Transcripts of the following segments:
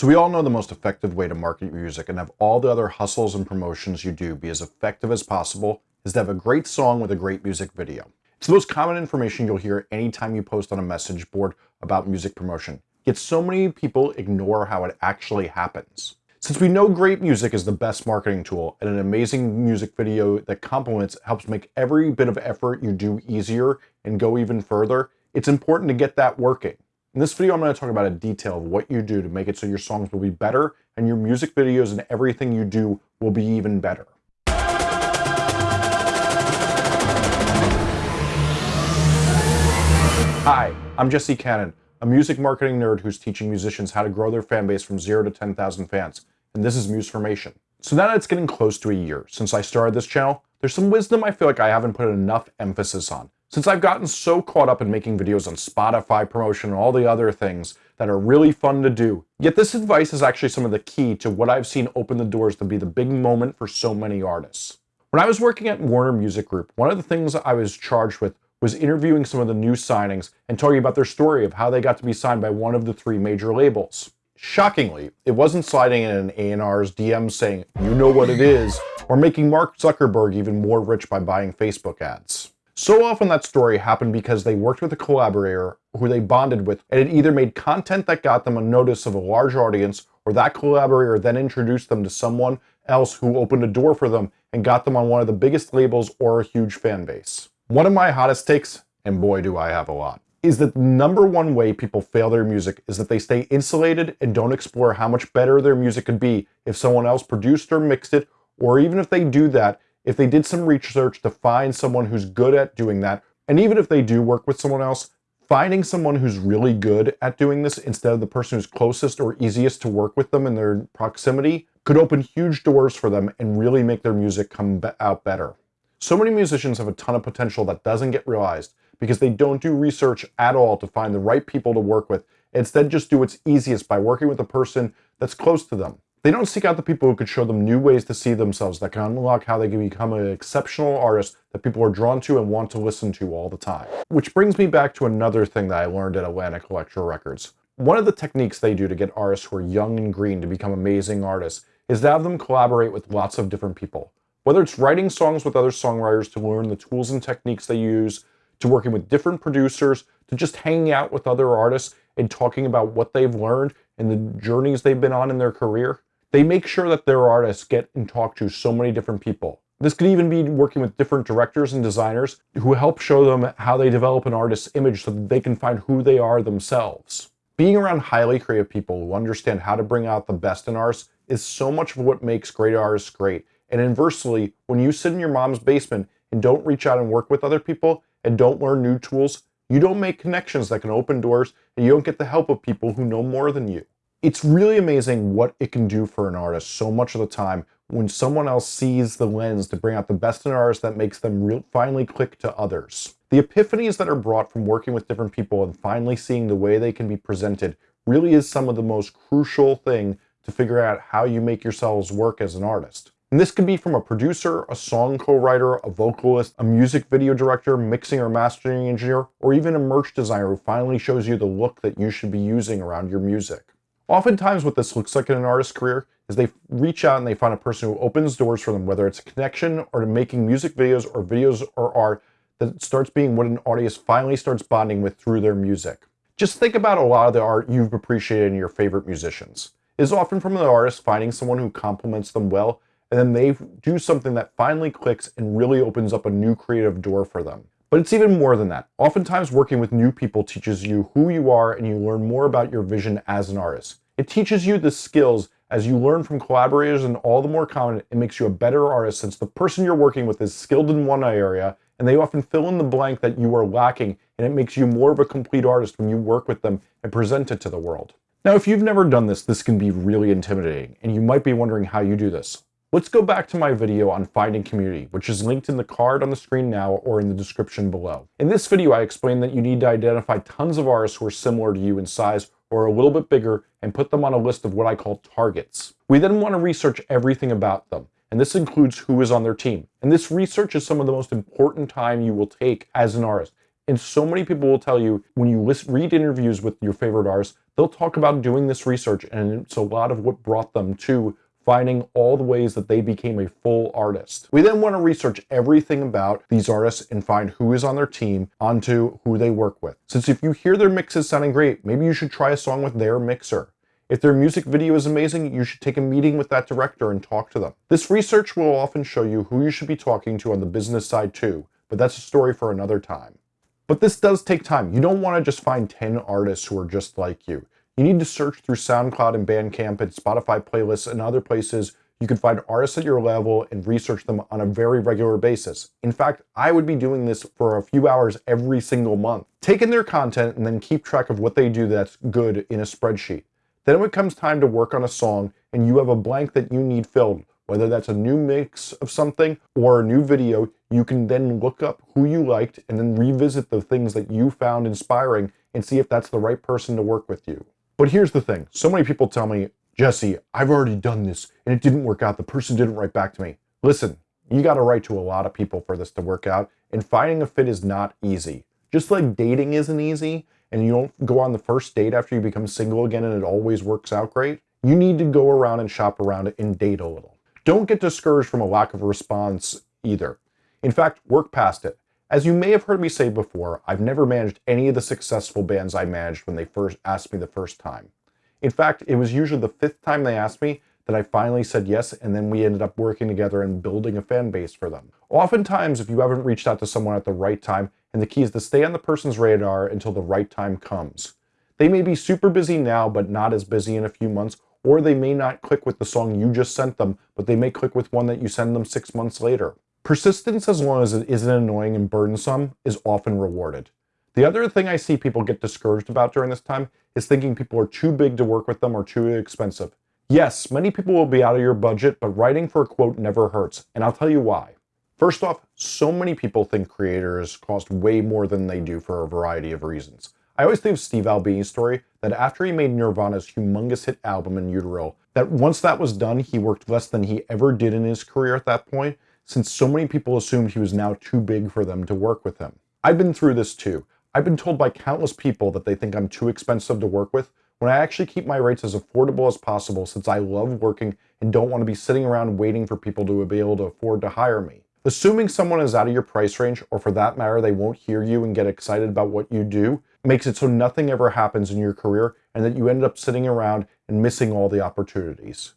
So we all know the most effective way to market your music and have all the other hustles and promotions you do be as effective as possible is to have a great song with a great music video. It's the most common information you'll hear anytime you post on a message board about music promotion. Yet so many people ignore how it actually happens. Since we know great music is the best marketing tool and an amazing music video that complements helps make every bit of effort you do easier and go even further, it's important to get that working. In this video, I'm going to talk about a detail of what you do to make it so your songs will be better and your music videos and everything you do will be even better. Hi, I'm Jesse Cannon, a music marketing nerd who's teaching musicians how to grow their fan base from 0 to 10,000 fans, and this is Musformation. So now that it's getting close to a year since I started this channel, there's some wisdom I feel like I haven't put enough emphasis on. Since I've gotten so caught up in making videos on Spotify promotion and all the other things that are really fun to do. Yet this advice is actually some of the key to what I've seen open the doors to be the big moment for so many artists. When I was working at Warner Music Group, one of the things I was charged with was interviewing some of the new signings and talking about their story of how they got to be signed by one of the three major labels. Shockingly, it wasn't sliding in an A&R's DM saying, you know what it is, or making Mark Zuckerberg even more rich by buying Facebook ads. So often that story happened because they worked with a collaborator who they bonded with and it either made content that got them a notice of a large audience or that collaborator then introduced them to someone else who opened a door for them and got them on one of the biggest labels or a huge fan base. One of my hottest takes, and boy do I have a lot, is that the number one way people fail their music is that they stay insulated and don't explore how much better their music could be if someone else produced or mixed it, or even if they do that, if they did some research to find someone who's good at doing that, and even if they do work with someone else, finding someone who's really good at doing this instead of the person who's closest or easiest to work with them in their proximity could open huge doors for them and really make their music come out better. So many musicians have a ton of potential that doesn't get realized because they don't do research at all to find the right people to work with. Instead, just do what's easiest by working with a person that's close to them. They don't seek out the people who could show them new ways to see themselves that can unlock how they can become an exceptional artist that people are drawn to and want to listen to all the time. Which brings me back to another thing that I learned at Atlantic Elektra Records. One of the techniques they do to get artists who are young and green to become amazing artists is to have them collaborate with lots of different people. Whether it's writing songs with other songwriters to learn the tools and techniques they use, to working with different producers, to just hanging out with other artists and talking about what they've learned and the journeys they've been on in their career. They make sure that their artists get and talk to so many different people. This could even be working with different directors and designers who help show them how they develop an artist's image so that they can find who they are themselves. Being around highly creative people who understand how to bring out the best in artists is so much of what makes great artists great. And inversely, when you sit in your mom's basement and don't reach out and work with other people and don't learn new tools, you don't make connections that can open doors and you don't get the help of people who know more than you. It's really amazing what it can do for an artist so much of the time when someone else sees the lens to bring out the best in an artist that makes them real, finally click to others. The epiphanies that are brought from working with different people and finally seeing the way they can be presented really is some of the most crucial thing to figure out how you make yourselves work as an artist. And this could be from a producer, a song co-writer, a vocalist, a music video director, mixing or mastering engineer, or even a merch designer who finally shows you the look that you should be using around your music. Oftentimes what this looks like in an artist's career is they reach out and they find a person who opens doors for them, whether it's a connection or to making music videos or videos or art that starts being what an audience finally starts bonding with through their music. Just think about a lot of the art you've appreciated in your favorite musicians. It is often from the artist finding someone who complements them well, and then they do something that finally clicks and really opens up a new creative door for them. But it's even more than that. Oftentimes working with new people teaches you who you are and you learn more about your vision as an artist. It teaches you the skills as you learn from collaborators and all the more common, it makes you a better artist since the person you're working with is skilled in one area and they often fill in the blank that you are lacking and it makes you more of a complete artist when you work with them and present it to the world. Now, if you've never done this, this can be really intimidating and you might be wondering how you do this. Let's go back to my video on finding community, which is linked in the card on the screen now or in the description below. In this video, I explained that you need to identify tons of artists who are similar to you in size or a little bit bigger and put them on a list of what I call targets. We then want to research everything about them, and this includes who is on their team. And this research is some of the most important time you will take as an artist. And so many people will tell you when you list, read interviews with your favorite artists, They'll talk about doing this research, and it's a lot of what brought them to finding all the ways that they became a full artist. We then want to research everything about these artists and find who is on their team onto who they work with. Since if you hear their mixes sounding great, maybe you should try a song with their mixer. If their music video is amazing, you should take a meeting with that director and talk to them. This research will often show you who you should be talking to on the business side too, but that's a story for another time. But this does take time. You don't want to just find 10 artists who are just like you. You need to search through SoundCloud and Bandcamp and Spotify playlists and other places you can find artists at your level and research them on a very regular basis. In fact, I would be doing this for a few hours every single month. Take in their content and then keep track of what they do that's good in a spreadsheet. Then when it comes time to work on a song and you have a blank that you need filled, whether that's a new mix of something or a new video, you can then look up who you liked and then revisit the things that you found inspiring and see if that's the right person to work with you. But here's the thing. So many people tell me, Jesse, I've already done this and it didn't work out. The person didn't write back to me. Listen, you got to write to a lot of people for this to work out and finding a fit is not easy. Just like dating isn't easy, and you don't go on the first date after you become single again and it always works out great, you need to go around and shop around and date a little. Don't get discouraged from a lack of response either. In fact, work past it. As you may have heard me say before, I've never managed any of the successful bands I managed when they first asked me the first time. In fact, it was usually the fifth time they asked me that I finally said yes, and then we ended up working together and building a fan base for them. Oftentimes, if you haven't reached out to someone at the right time, and the key is to stay on the person's radar until the right time comes. They may be super busy now, but not as busy in a few months, or they may not click with the song you just sent them, but they may click with one that you send them six months later. Persistence, as long as it isn't annoying and burdensome, is often rewarded. The other thing I see people get discouraged about during this time is thinking people are too big to work with them or too expensive. Yes, many people will be out of your budget, but writing for a quote never hurts, and I'll tell you why. First off, so many people think creators cost way more than they do for a variety of reasons. I always think of Steve Albini's story that after he made Nirvana's humongous hit album in utero, that once that was done, he worked less than he ever did in his career at that point, since so many people assumed he was now too big for them to work with him. I've been through this too. I've been told by countless people that they think I'm too expensive to work with, when I actually keep my rates as affordable as possible since I love working and don't want to be sitting around waiting for people to be able to afford to hire me. Assuming someone is out of your price range, or for that matter, they won't hear you and get excited about what you do, makes it so nothing ever happens in your career and that you end up sitting around and missing all the opportunities.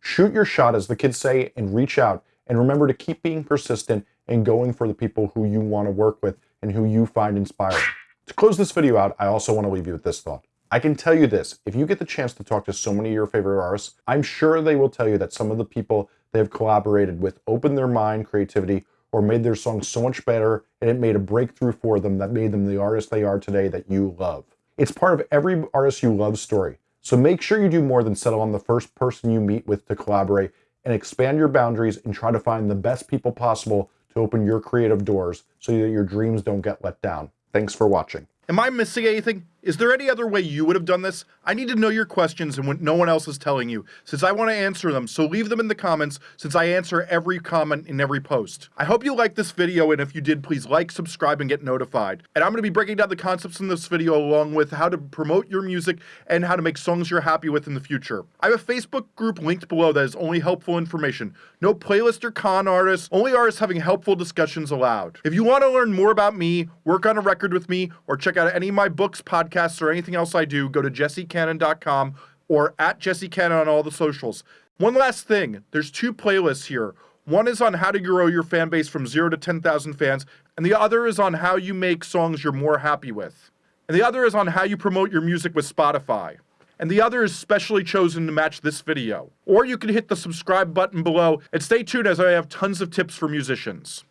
Shoot your shot, as the kids say, and reach out. And remember to keep being persistent and going for the people who you want to work with and who you find inspiring. To close this video out, I also want to leave you with this thought. I can tell you this, if you get the chance to talk to so many of your favorite artists, I'm sure they will tell you that some of the people they have collaborated with opened their mind, creativity, or made their songs so much better and it made a breakthrough for them that made them the artist they are today that you love. It's part of every artist you love story. So make sure you do more than settle on the first person you meet with to collaborate and expand your boundaries and try to find the best people possible to open your creative doors so that your dreams don't get let down. Thanks for watching. Am I missing anything? Is there any other way you would have done this? I need to know your questions and what no one else is telling you, since I want to answer them, so leave them in the comments, since I answer every comment in every post. I hope you liked this video, and if you did, please like, subscribe, and get notified. And I'm going to be breaking down the concepts in this video along with how to promote your music and how to make songs you're happy with in the future. I have a Facebook group linked below that is only helpful information. No playlist or con artists, only artists having helpful discussions allowed. If you want to learn more about me, work on a record with me, or check out any of my books, podcasts, podcasts or anything else I do, go to jessecannon.com or at jessecannon on all the socials. One last thing, there's two playlists here. One is on how to grow your fan base from 0 to 10,000 fans, and the other is on how you make songs you're more happy with. And the other is on how you promote your music with Spotify. And the other is specially chosen to match this video. Or you can hit the subscribe button below and stay tuned as I have tons of tips for musicians.